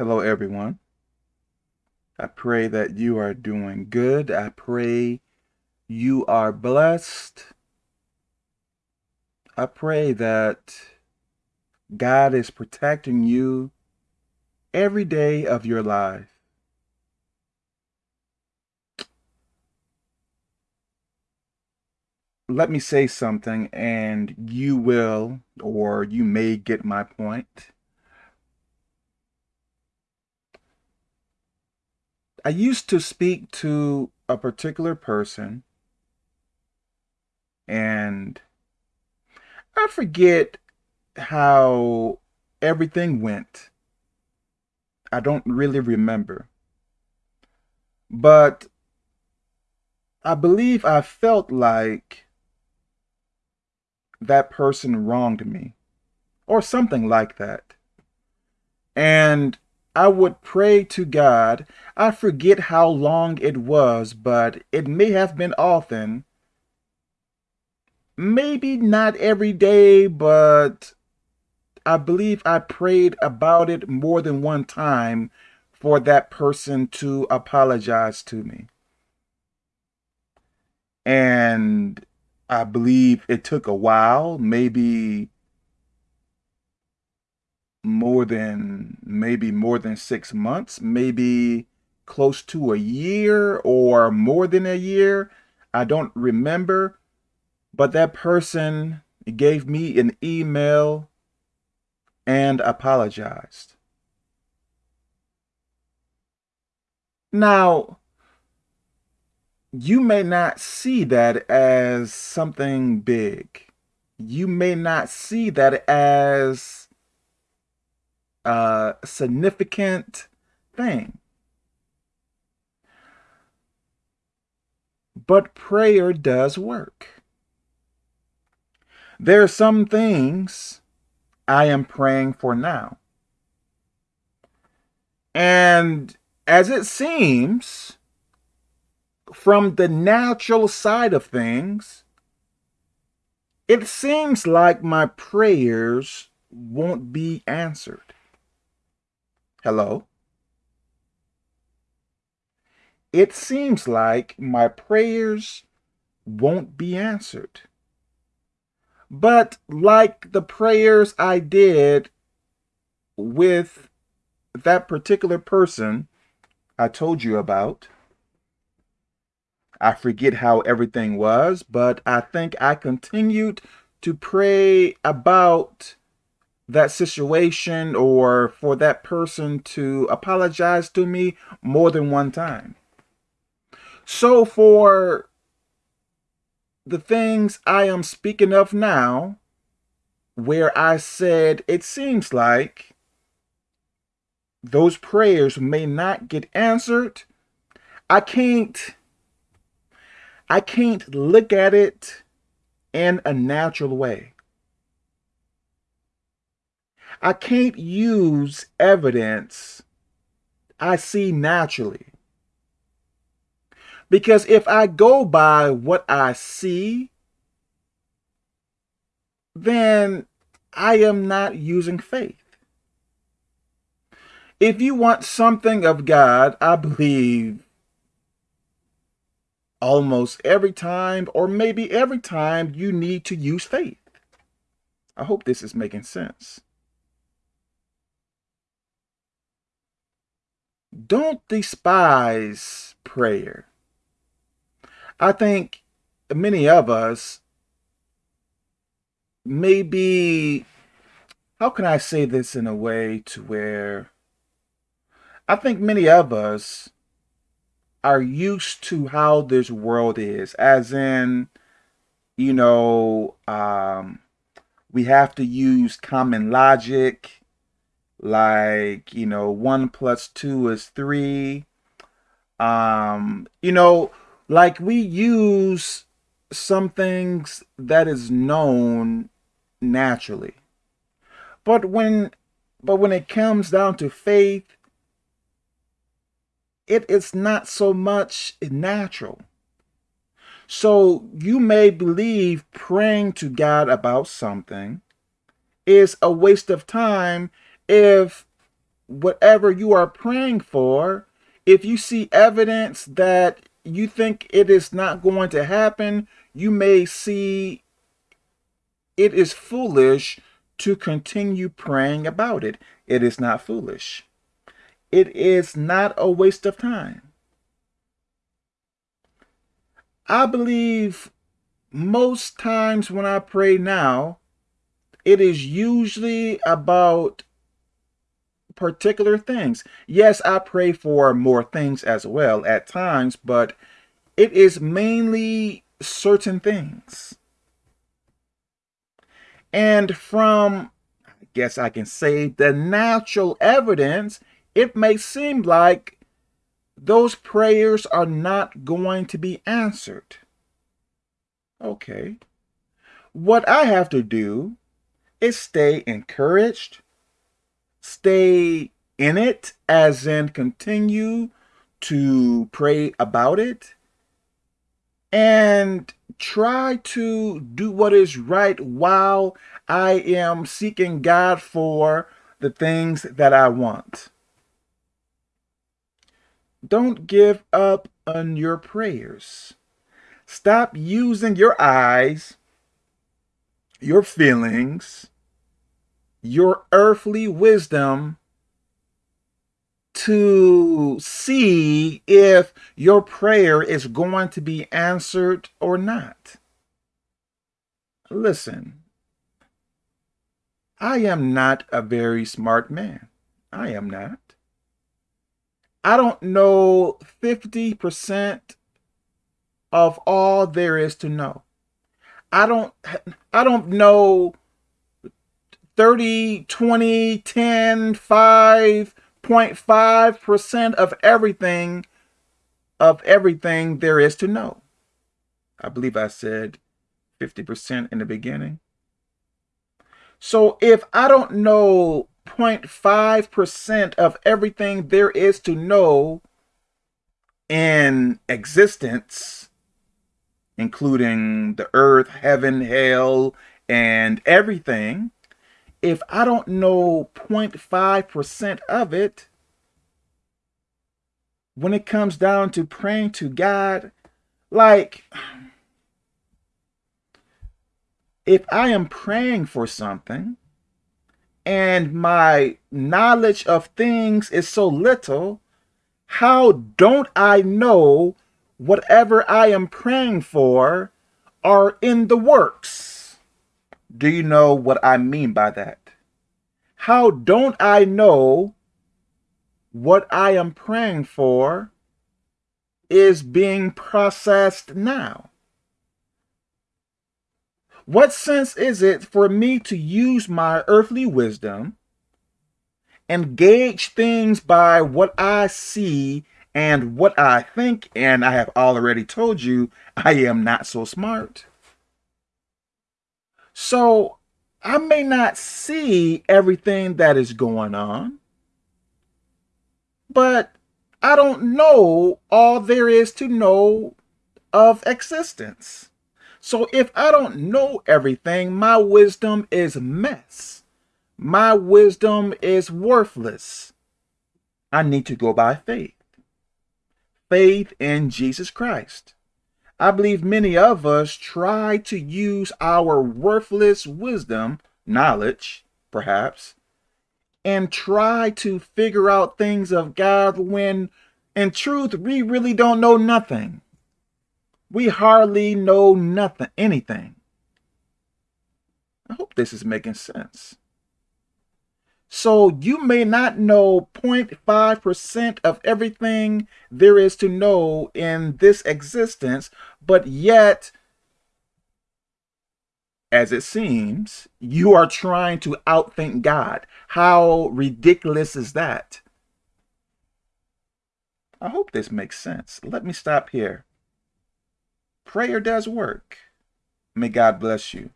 Hello, everyone. I pray that you are doing good. I pray you are blessed. I pray that God is protecting you every day of your life. Let me say something and you will, or you may get my point. I used to speak to a particular person and I forget how everything went. I don't really remember. But I believe I felt like that person wronged me or something like that. And I would pray to God. I forget how long it was, but it may have been often. Maybe not every day, but I believe I prayed about it more than one time for that person to apologize to me. And I believe it took a while, maybe more than maybe more than six months, maybe close to a year or more than a year. I don't remember, but that person gave me an email and apologized. Now, you may not see that as something big. You may not see that as a significant thing. But prayer does work. There are some things I am praying for now. And as it seems, from the natural side of things, it seems like my prayers won't be answered. Hello? It seems like my prayers won't be answered. But like the prayers I did with that particular person I told you about, I forget how everything was, but I think I continued to pray about that situation or for that person to apologize to me more than one time. So for the things I am speaking of now, where I said it seems like those prayers may not get answered, I can't I can't look at it in a natural way. I can't use evidence I see naturally. Because if I go by what I see, then I am not using faith. If you want something of God, I believe almost every time, or maybe every time, you need to use faith. I hope this is making sense. Don't despise prayer. I think many of us maybe, how can I say this in a way to where I think many of us are used to how this world is, as in, you know, um, we have to use common logic like you know one plus two is three. Um you know like we use some things that is known naturally. But when but when it comes down to faith it is not so much natural. So you may believe praying to God about something is a waste of time if whatever you are praying for, if you see evidence that you think it is not going to happen, you may see it is foolish to continue praying about it. It is not foolish. It is not a waste of time. I believe most times when I pray now, it is usually about particular things. Yes, I pray for more things as well at times, but it is mainly certain things. And from, I guess I can say, the natural evidence, it may seem like those prayers are not going to be answered. Okay. What I have to do is stay encouraged, stay in it, as in continue to pray about it, and try to do what is right while I am seeking God for the things that I want. Don't give up on your prayers. Stop using your eyes, your feelings, your earthly wisdom to see if your prayer is going to be answered or not. Listen, I am not a very smart man. I am not. I don't know 50% of all there is to know. I don't I don't know 30, 20, 10, 5.5% of everything of everything there is to know. I believe I said 50% in the beginning. So if I don't know 0.5% of everything there is to know in existence, including the earth, heaven, hell, and everything, if I don't know 0.5% of it, when it comes down to praying to God, like, if I am praying for something and my knowledge of things is so little, how don't I know whatever I am praying for are in the works? Do you know what I mean by that? How don't I know what I am praying for is being processed now? What sense is it for me to use my earthly wisdom and gauge things by what I see and what I think, and I have already told you I am not so smart. So I may not see everything that is going on, but I don't know all there is to know of existence. So if I don't know everything, my wisdom is a mess. My wisdom is worthless. I need to go by faith. Faith in Jesus Christ. I believe many of us try to use our worthless wisdom, knowledge, perhaps, and try to figure out things of God when, in truth, we really don't know nothing. We hardly know nothing, anything. I hope this is making sense. So you may not know 0.5% of everything there is to know in this existence, but yet, as it seems, you are trying to outthink God. How ridiculous is that? I hope this makes sense. Let me stop here. Prayer does work. May God bless you.